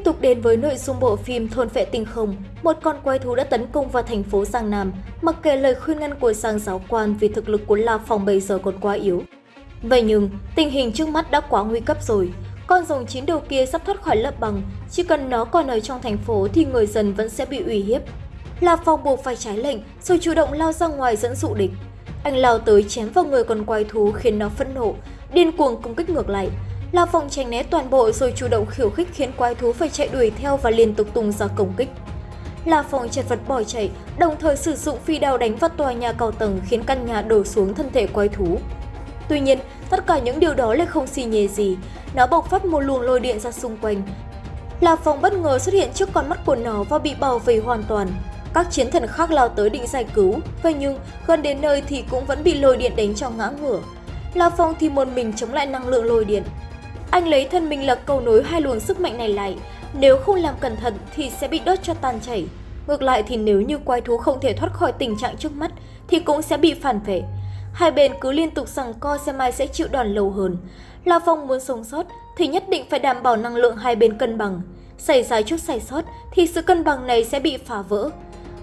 Tiếp tục đến với nội dung bộ phim Thôn Vệ Tinh Không, một con quái thú đã tấn công vào thành phố Giang Nam, mặc kệ lời khuyên ngăn của Giang giáo quan vì thực lực của La Phong bây giờ còn quá yếu. Vậy nhưng, tình hình trước mắt đã quá nguy cấp rồi. Con rồng chín đầu kia sắp thoát khỏi lớp bằng, chỉ cần nó còn ở trong thành phố thì người dân vẫn sẽ bị uy hiếp. La Phong buộc phải trái lệnh rồi chủ động lao ra ngoài dẫn dụ địch. Anh lao tới chém vào người con quái thú khiến nó phẫn nộ, điên cuồng công kích ngược lại. La Phong tránh né toàn bộ rồi chủ động khiêu khích khiến quái thú phải chạy đuổi theo và liên tục tung ra công kích. La Phong chật vật bỏ chạy, đồng thời sử dụng phi đao đánh vào tòa nhà cao tầng khiến căn nhà đổ xuống thân thể quái thú. Tuy nhiên, tất cả những điều đó lại không xì nhề gì, nó bộc phát một luồng lôi điện ra xung quanh. La Phong bất ngờ xuất hiện trước con mắt của nó và bị bảo vệ hoàn toàn. Các chiến thần khác lao tới định giải cứu, vậy nhưng gần đến nơi thì cũng vẫn bị lôi điện đánh cho ngã ngửa. La Phong thì một mình chống lại năng lượng lôi điện. Anh lấy thân mình là cầu nối hai luồng sức mạnh này lại, nếu không làm cẩn thận thì sẽ bị đốt cho tan chảy. Ngược lại thì nếu như quái thú không thể thoát khỏi tình trạng trước mắt thì cũng sẽ bị phản vệ. Hai bên cứ liên tục rằng co xem ai sẽ chịu đòn lâu hơn. La Phong muốn sống sót thì nhất định phải đảm bảo năng lượng hai bên cân bằng. Xảy ra chút sai sót thì sự cân bằng này sẽ bị phá vỡ.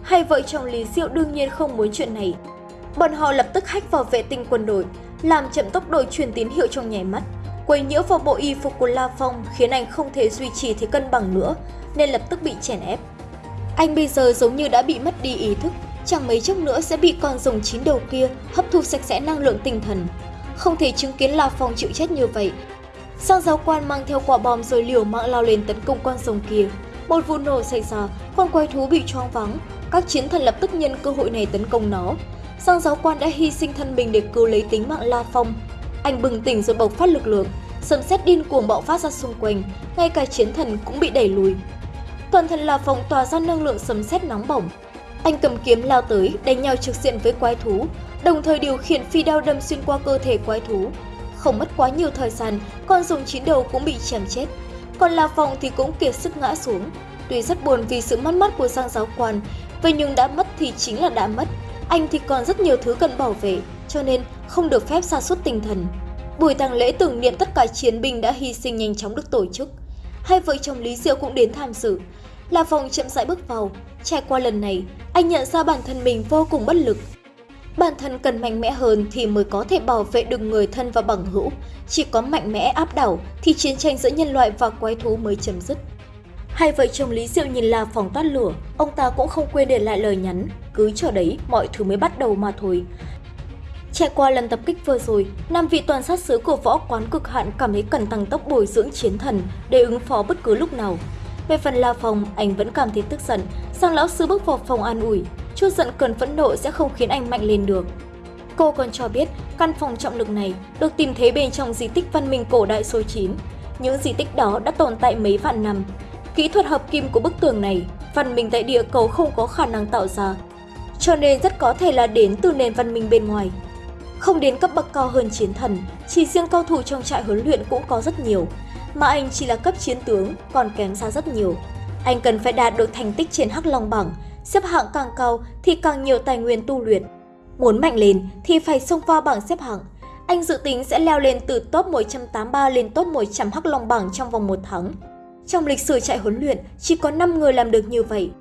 Hai vợ chồng Lý Diệu đương nhiên không muốn chuyện này. Bọn họ lập tức hách vào vệ tinh quân đội, làm chậm tốc độ truyền tín hiệu trong nháy mắt quấy nhiễu vào bộ y phục của La Phong khiến anh không thể duy trì thế cân bằng nữa, nên lập tức bị chèn ép. Anh bây giờ giống như đã bị mất đi ý thức, chẳng mấy chốc nữa sẽ bị con rồng chín đầu kia hấp thu sạch sẽ năng lượng tinh thần. Không thể chứng kiến La Phong chịu chết như vậy. Sang giáo quan mang theo quả bom rồi liều mạng lao lên tấn công con rồng kia. Một vụ nổ xảy ra, con quái thú bị choáng vắng. Các chiến thần lập tức nhân cơ hội này tấn công nó. Sang giáo quan đã hy sinh thân mình để cứu lấy tính mạng La Phong, anh bừng tỉnh rồi bộc phát lực lượng, sấm sét điên cuồng bạo phát ra xung quanh, ngay cả chiến thần cũng bị đẩy lùi. Toàn thân La Phong tỏa ra năng lượng sấm sét nóng bỏng. Anh cầm kiếm lao tới, đánh nhau trực diện với quái thú, đồng thời điều khiển phi đao đâm xuyên qua cơ thể quái thú. Không mất quá nhiều thời gian, con rồng chín đầu cũng bị chém chết. Còn La Phong thì cũng kiệt sức ngã xuống. Tuy rất buồn vì sự mất mát của Giang giáo quan, vậy nhưng đã mất thì chính là đã mất. Anh thì còn rất nhiều thứ cần bảo vệ, cho nên không được phép sa sút tinh thần. Buổi tang lễ tưởng niệm tất cả chiến binh đã hy sinh nhanh chóng được tổ chức. Hai vợ chồng Lý Diệu cũng đến tham dự. La Phong chậm rãi bước vào. Trải qua lần này, anh nhận ra bản thân mình vô cùng bất lực. Bản thân cần mạnh mẽ hơn thì mới có thể bảo vệ được người thân và bằng hữu. Chỉ có mạnh mẽ áp đảo thì chiến tranh giữa nhân loại và quái thú mới chấm dứt. Hai vợ chồng Lý Diệu nhìn La Phong toát lửa, ông ta cũng không quên để lại lời nhắn. Cứ chờ đấy, mọi thứ mới bắt đầu mà thôi. Trải qua lần tập kích vừa rồi, năm vị toàn sát sứ của võ quán cực hạn cảm thấy cần tăng tốc bồi dưỡng chiến thần để ứng phó bất cứ lúc nào. Về phần La Phong, anh vẫn cảm thấy tức giận, sang lão sư bước vào phòng an ủi, chút giận cần phẫn nộ sẽ không khiến anh mạnh lên được. Cô còn cho biết căn phòng trọng lực này được tìm thấy bên trong di tích văn minh cổ đại số 9. Những di tích đó đã tồn tại mấy vạn năm. Kỹ thuật hợp kim của bức tường này, văn minh tại địa cầu không có khả năng tạo ra, cho nên rất có thể là đến từ nền văn minh bên ngoài. Không đến cấp bậc cao hơn chiến thần, chỉ riêng cao thủ trong trại huấn luyện cũng có rất nhiều, mà anh chỉ là cấp chiến tướng, còn kém xa rất nhiều. Anh cần phải đạt được thành tích trên Hắc Long bảng, xếp hạng càng cao thì càng nhiều tài nguyên tu luyện. Muốn mạnh lên thì phải xông pha bảng xếp hạng. Anh dự tính sẽ leo lên từ top 183 lên top 100 Hắc Long bảng trong vòng một tháng. Trong lịch sử trại huấn luyện, chỉ có 5 người làm được như vậy,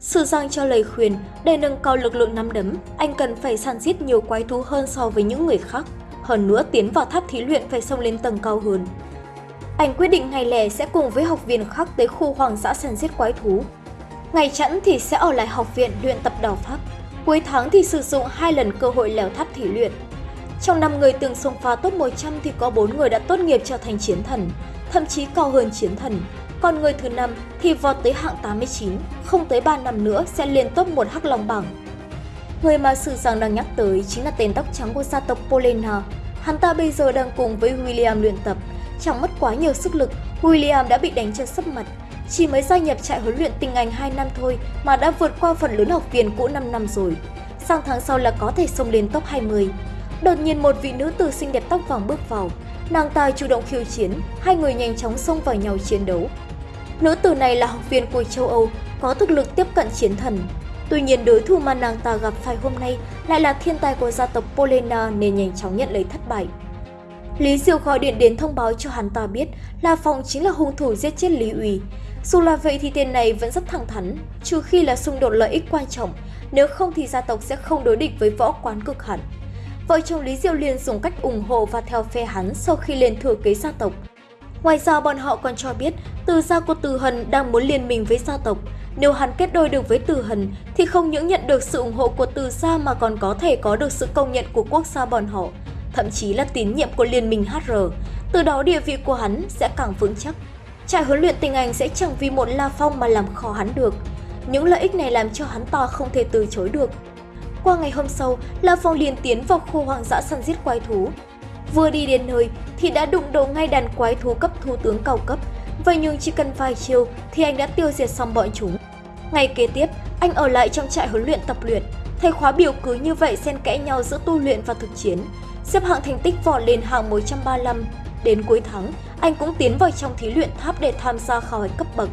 Sư Giang cho lời khuyên, để nâng cao lực lượng nắm đấm, anh cần phải săn giết nhiều quái thú hơn so với những người khác. Hơn nữa tiến vào tháp thí luyện phải xông lên tầng cao hơn. Anh quyết định ngày lẻ sẽ cùng với học viên khác tới khu hoàng dã săn giết quái thú. Ngày chẵn thì sẽ ở lại học viện luyện tập đào pháp. Cuối tháng thì sử dụng hai lần cơ hội leo tháp thí luyện. Trong năm người từng xông phá top 100 thì có 4 người đã tốt nghiệp trở thành chiến thần, thậm chí cao hơn chiến thần, còn người thứ năm thì vọt tới hạng 89, không tới 3 năm nữa sẽ lên top 1 hắc long bảng. Người mà Sử Giang đang nhắc tới chính là tên tóc trắng của gia tộc Polena. Hắn ta bây giờ đang cùng với William luyện tập. Chẳng mất quá nhiều sức lực, William đã bị đánh chân sấp mặt. Chỉ mới gia nhập trại huấn luyện tình Anh 2 năm thôi mà đã vượt qua phần lớn học viên cũ 5 năm rồi. Sang tháng sau là có thể xông lên top 20. Đột nhiên một vị nữ tử xinh đẹp tóc vàng bước vào. Nàng ta chủ động khiêu chiến, hai người nhanh chóng xông vào nhau chiến đấu. Nữ tử này là học viên của châu Âu, có thực lực tiếp cận chiến thần. Tuy nhiên đối thủ mà nàng ta gặp phải hôm nay lại là thiên tài của gia tộc Polena nên nhanh chóng nhận lấy thất bại. Lý Diệu gọi điện đến thông báo cho hắn ta biết là Phong chính là hung thủ giết chết Lý Uy. Dù là vậy thì tên này vẫn rất thẳng thắn, trừ khi là xung đột lợi ích quan trọng, nếu không thì gia tộc sẽ không đối địch với võ quán cực hẳn. Vợ chồng Lý Diệu liền dùng cách ủng hộ và theo phe hắn sau khi lên thừa kế gia tộc. Ngoài ra bọn họ còn cho biết từ gia của Từ Hần đang muốn liên minh với gia tộc. Nếu hắn kết đôi được với Từ Hần thì không những nhận được sự ủng hộ của Từ gia mà còn có thể có được sự công nhận của quốc gia bọn họ, thậm chí là tín nhiệm của liên minh HR. Từ đó địa vị của hắn sẽ càng vững chắc. Trại huấn luyện tình Anh sẽ chẳng vì một La Phong mà làm khó hắn được. Những lợi ích này làm cho hắn ta không thể từ chối được. Qua ngày hôm sau, La Phong liền tiến vào khu hoang dã săn giết quái thú. Vừa đi đến nơi thì đã đụng độ ngay đàn quái thú cấp thủ tướng cao cấp. Vậy nhưng chỉ cần vài chiêu thì anh đã tiêu diệt xong bọn chúng. Ngày kế tiếp, anh ở lại trong trại huấn luyện tập luyện. Thầy khóa biểu cứ như vậy xen kẽ nhau giữa tu luyện và thực chiến. Xếp hạng thành tích vọt lên hạng 135. Đến cuối tháng, anh cũng tiến vào trong thí luyện tháp để tham gia khảo hạch cấp bậc.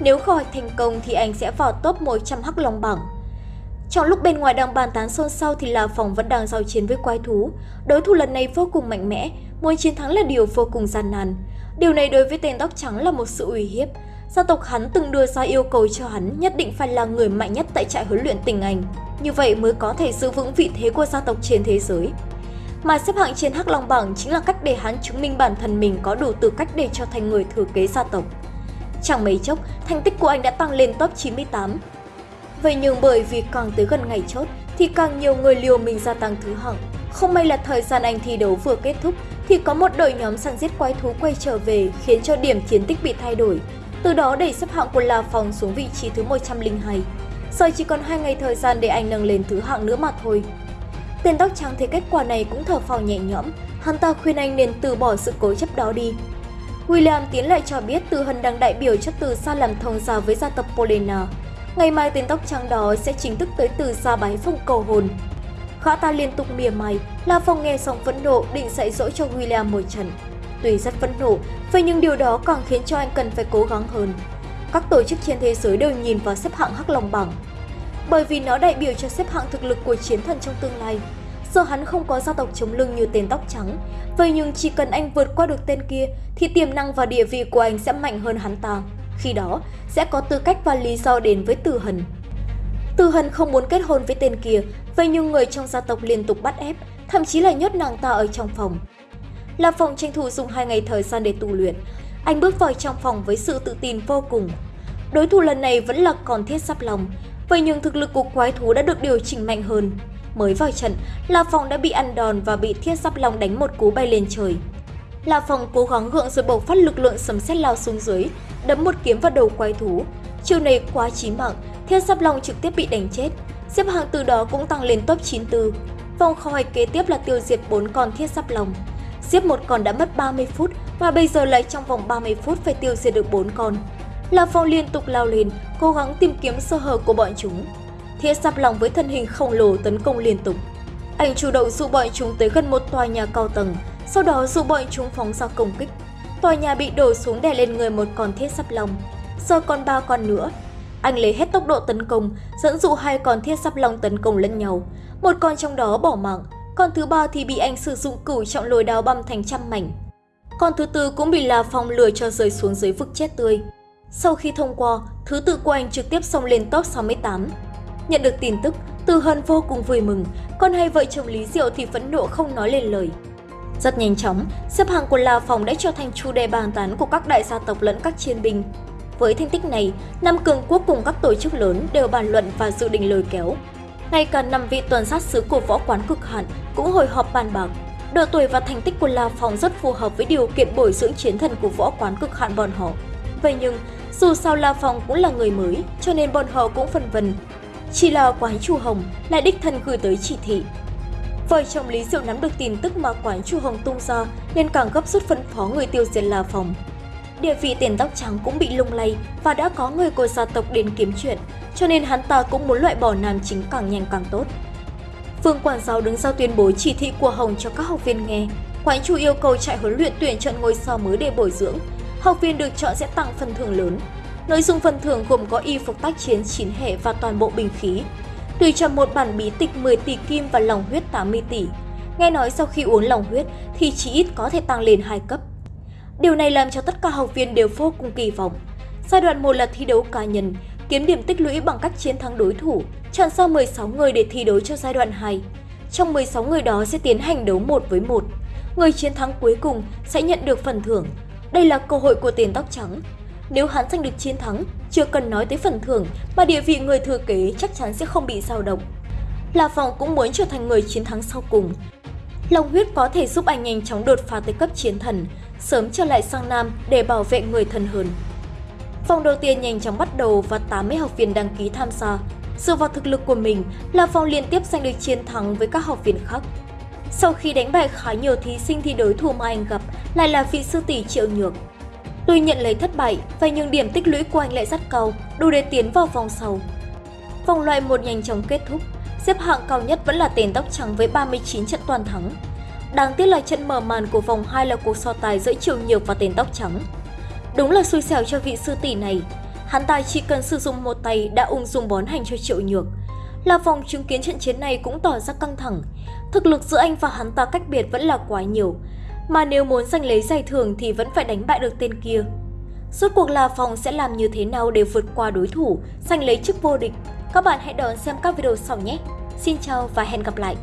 Nếu khảo hạch thành công thì anh sẽ vào top 100 hắc long bảng. Trong lúc bên ngoài đang bàn tán xôn xao thì La Phong vẫn đang giao chiến với quái thú. Đối thủ lần này vô cùng mạnh mẽ, muốn chiến thắng là điều vô cùng gian nan. Điều này đối với tên tóc trắng là một sự uy hiếp. Gia tộc hắn từng đưa ra yêu cầu cho hắn nhất định phải là người mạnh nhất tại trại huấn luyện tình Anh. Như vậy mới có thể giữ vững vị thế của gia tộc trên thế giới. Mà xếp hạng trên Hắc Long Bảng chính là cách để hắn chứng minh bản thân mình có đủ tư cách để trở thành người thừa kế gia tộc. Chẳng mấy chốc, thành tích của anh đã tăng lên top 98, Vậy nhưng bởi vì càng tới gần ngày chốt thì càng nhiều người liều mình gia tăng thứ hạng. Không may là thời gian anh thi đấu vừa kết thúc thì có một đội nhóm săn giết quái thú quay trở về khiến cho điểm chiến tích bị thay đổi. Từ đó đẩy xếp hạng của La Phong xuống vị trí thứ 102. Giờ chỉ còn hai ngày thời gian để anh nâng lên thứ hạng nữa mà thôi. Tên tóc trắng thấy kết quả này cũng thở phào nhẹ nhõm, hắn ta khuyên anh nên từ bỏ sự cố chấp đó đi. William tiến lại cho biết Từ Hân đang đại biểu cho Từ Sa làm thông gia với gia tộc Polena. Ngày mai tên tóc trắng đó sẽ chính thức tới từ xa bái phong cầu hồn. Khả ta liên tục mỉa mày, La Phong nghe xong phẫn nộ định dạy dỗ cho William một trận. Tuy rất phẫn nộ, vậy nhưng điều đó càng khiến cho anh cần phải cố gắng hơn. Các tổ chức trên thế giới đều nhìn vào xếp hạng Hắc Long bảng. Bởi vì nó đại biểu cho xếp hạng thực lực của chiến thần trong tương lai. Giờ hắn không có gia tộc chống lưng như tên tóc trắng, vậy nhưng chỉ cần anh vượt qua được tên kia thì tiềm năng và địa vị của anh sẽ mạnh hơn hắn ta. Khi đó, sẽ có tư cách và lý do đến với Từ Hần. Từ Hần không muốn kết hôn với tên kia, vậy nhưng người trong gia tộc liên tục bắt ép, thậm chí là nhốt nàng ta ở trong phòng. La Phong tranh thủ dùng hai ngày thời gian để tu luyện. Anh bước vào trong phòng với sự tự tin vô cùng. Đối thủ lần này vẫn là còn thiết sắp lòng, vậy nhưng thực lực của quái thú đã được điều chỉnh mạnh hơn. Mới vào trận, La Phong đã bị ăn đòn và bị thiết sắp lòng đánh một cú bay lên trời. La Phong cố gắng gượng rồi bộc phát lực lượng sấm sét lao xuống dưới, đấm một kiếm vào đầu quái thú. Chiêu này quá chí mạng, Thiên Sắp Long trực tiếp bị đánh chết. Xếp hạng từ đó cũng tăng lên top 94. Vòng khảo hạch kế tiếp là tiêu diệt 4 con thiên Sắp Long. Giết một con đã mất 30 phút và bây giờ lại trong vòng 30 phút phải tiêu diệt được 4 con. La Phong liên tục lao lên, cố gắng tìm kiếm sơ hở của bọn chúng. thiên Sắp Long với thân hình khổng lồ tấn công liên tục. Anh chủ động dụ bọn chúng tới gần một tòa nhà cao tầng, sau đó dụ bọn chúng phóng ra công kích. Tòa nhà bị đổ xuống đè lên người một con thiết sắp lòng, Giờ còn ba con nữa. Anh lấy hết tốc độ tấn công, dẫn dụ hai con thiết sắp lòng tấn công lẫn nhau. Một con trong đó bỏ mạng, con thứ ba thì bị anh sử dụng cửu trọng lồi đao băm thành trăm mảnh. Con thứ tư cũng bị La Phong lừa cho rơi xuống dưới vực chết tươi. Sau khi thông qua, thứ tự của anh trực tiếp xông lên top 68. Nhận được tin tức, Từ Hân vô cùng vui mừng, còn hai vợ chồng Lý Diệu thì phẫn nộ không nói lên lời. Rất nhanh chóng, xếp hạng của La Phòng đã trở thành chủ đề bàn tán của các đại gia tộc lẫn các chiến binh. Với thành tích này, năm cường quốc cùng các tổ chức lớn đều bàn luận và dự định lôi kéo. Ngay cả năm vị tuần sát sứ của võ quán cực hạn cũng hồi họp bàn bạc. Độ tuổi và thành tích của La Phòng rất phù hợp với điều kiện bồi dưỡng chiến thần của võ quán cực hạn bọn họ. Vậy nhưng, dù sao La Phòng cũng là người mới, cho nên bọn họ cũng phân vân. Chỉ là quái chủ hồng lại đích thân gửi tới chỉ thị Vợ chồng Lý Diệu nắm được tin tức mà quán Chu Hồng tung ra nên càng gấp rút phân phó người tiêu diệt là Phòng. Địa vị tiền tóc trắng cũng bị lung lay và đã có người của gia tộc đến kiếm chuyện, cho nên hắn ta cũng muốn loại bỏ nam chính càng nhanh càng tốt. Phương quản giáo đứng ra tuyên bố chỉ thị của Hồng cho các học viên nghe. Quán chủ yêu cầu trại huấn luyện tuyển chọn ngôi sao mới để bồi dưỡng. Học viên được chọn sẽ tặng phần thưởng lớn. Nội dung phần thưởng gồm có y phục tác chiến 9 hệ và toàn bộ bình khí, tùy chọn một bản bí tịch 10 tỷ kim và lòng huyết 80 tỷ. Nghe nói sau khi uống lòng huyết thì chỉ ít có thể tăng lên 2 cấp. Điều này làm cho tất cả học viên đều vô cùng kỳ vọng. Giai đoạn 1 là thi đấu cá nhân, kiếm điểm tích lũy bằng cách chiến thắng đối thủ, chọn ra 16 người để thi đấu cho giai đoạn 2. Trong 16 người đó sẽ tiến hành đấu một với một. Người chiến thắng cuối cùng sẽ nhận được phần thưởng. Đây là cơ hội của tiền tóc trắng. Nếu hắn giành được chiến thắng, chưa cần nói tới phần thưởng mà địa vị người thừa kế chắc chắn sẽ không bị dao động. La Phong cũng muốn trở thành người chiến thắng sau cùng. Long huyết có thể giúp anh nhanh chóng đột phá tới cấp chiến thần, sớm trở lại sang Nam để bảo vệ người thân hơn. Vòng đầu tiên nhanh chóng bắt đầu và 80 học viên đăng ký tham gia. Dựa vào thực lực của mình, La Phong liên tiếp giành được chiến thắng với các học viên khác. Sau khi đánh bại khá nhiều thí sinh thì đối thủ mà anh gặp lại là vị sư tỷ Triệu Nhược. Tuy nhận lấy thất bại, vậy nhưng điểm tích lũy của anh lại rất cao, đủ để tiến vào vòng sau. Vòng loại một nhanh chóng kết thúc, xếp hạng cao nhất vẫn là tên tóc trắng với 39 trận toàn thắng. Đáng tiếc là trận mở màn của vòng 2 là cuộc so tài giữa Triệu Nhược và tên tóc trắng. Đúng là xui xẻo cho vị sư tỷ này. Hắn ta chỉ cần sử dụng một tay đã ung dung bón hành cho Triệu Nhược. là vòng chứng kiến trận chiến này cũng tỏ ra căng thẳng. Thực lực giữa anh và hắn ta cách biệt vẫn là quá nhiều. Mà nếu muốn giành lấy giải thưởng thì vẫn phải đánh bại được tên kia. Rốt cuộc là Phong sẽ làm như thế nào để vượt qua đối thủ, giành lấy chức vô địch? Các bạn hãy đón xem các video sau nhé! Xin chào và hẹn gặp lại!